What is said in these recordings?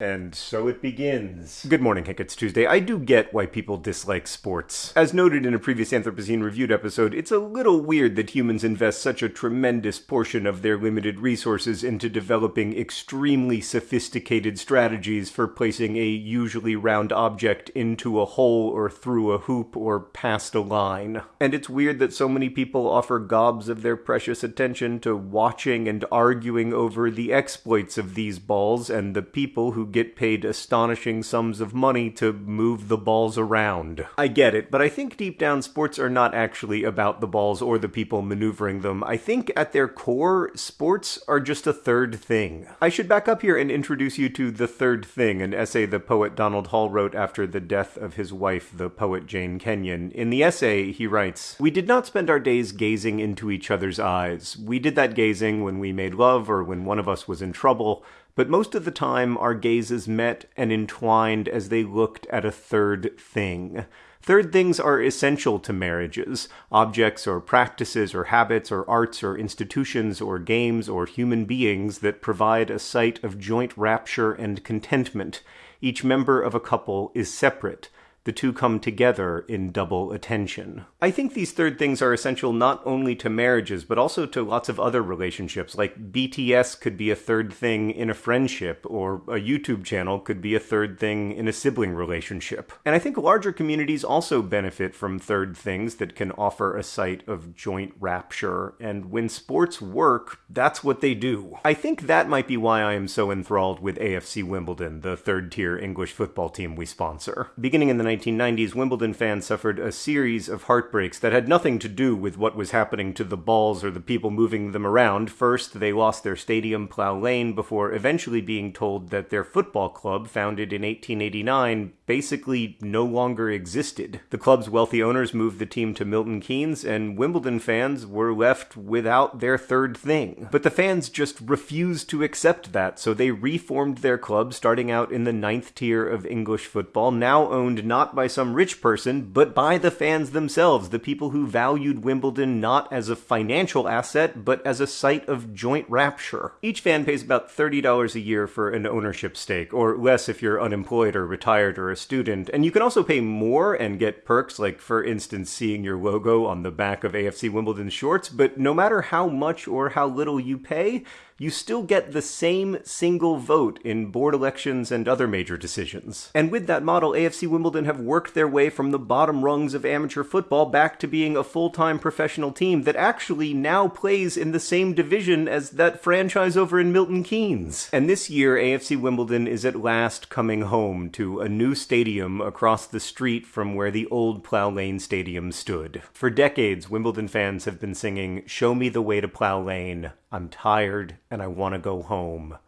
And so it begins. Good morning, Hank. It's Tuesday. I do get why people dislike sports. As noted in a previous Anthropocene Reviewed episode, it's a little weird that humans invest such a tremendous portion of their limited resources into developing extremely sophisticated strategies for placing a usually round object into a hole or through a hoop or past a line. And it's weird that so many people offer gobs of their precious attention to watching and arguing over the exploits of these balls and the people who get paid astonishing sums of money to move the balls around. I get it, but I think deep down sports are not actually about the balls or the people maneuvering them. I think at their core, sports are just a third thing. I should back up here and introduce you to The Third Thing, an essay the poet Donald Hall wrote after the death of his wife, the poet Jane Kenyon. In the essay, he writes, We did not spend our days gazing into each other's eyes. We did that gazing when we made love or when one of us was in trouble but most of the time our gazes met and entwined as they looked at a third thing. Third things are essential to marriages objects or practices or habits or arts or institutions or games or human beings that provide a site of joint rapture and contentment. Each member of a couple is separate the two come together in double attention. I think these third things are essential not only to marriages, but also to lots of other relationships. Like BTS could be a third thing in a friendship, or a YouTube channel could be a third thing in a sibling relationship. And I think larger communities also benefit from third things that can offer a site of joint rapture. And when sports work, that's what they do. I think that might be why I am so enthralled with AFC Wimbledon, the third tier English football team we sponsor. Beginning in the 1990s, Wimbledon fans suffered a series of heartbreaks that had nothing to do with what was happening to the balls or the people moving them around. First, they lost their stadium, Plough Lane, before eventually being told that their football club, founded in 1889, basically no longer existed. The club's wealthy owners moved the team to Milton Keynes, and Wimbledon fans were left without their third thing. But the fans just refused to accept that, so they reformed their club, starting out in the ninth tier of English football, now owned not not by some rich person, but by the fans themselves, the people who valued Wimbledon not as a financial asset, but as a site of joint rapture. Each fan pays about $30 a year for an ownership stake, or less if you're unemployed or retired or a student, and you can also pay more and get perks like, for instance, seeing your logo on the back of AFC Wimbledon shorts, but no matter how much or how little you pay, you still get the same single vote in board elections and other major decisions. And with that model, AFC Wimbledon have worked their way from the bottom rungs of amateur football back to being a full-time professional team that actually now plays in the same division as that franchise over in Milton Keynes. And this year, AFC Wimbledon is at last coming home to a new stadium across the street from where the old Plough Lane Stadium stood. For decades, Wimbledon fans have been singing, Show me the way to Plough Lane. I'm tired and I want to go home.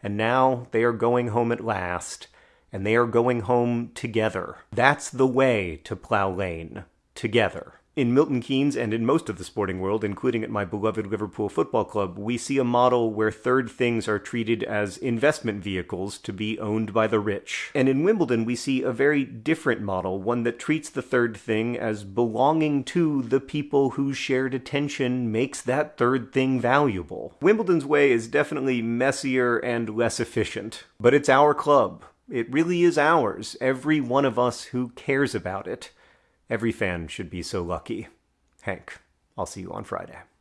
And now they are going home at last, and they are going home together. That's the way to Plough Lane. Together. In Milton Keynes and in most of the sporting world, including at my beloved Liverpool Football Club, we see a model where third things are treated as investment vehicles to be owned by the rich. And in Wimbledon, we see a very different model, one that treats the third thing as belonging to the people whose shared attention makes that third thing valuable. Wimbledon's way is definitely messier and less efficient, but it's our club. It really is ours, every one of us who cares about it. Every fan should be so lucky. Hank, I'll see you on Friday.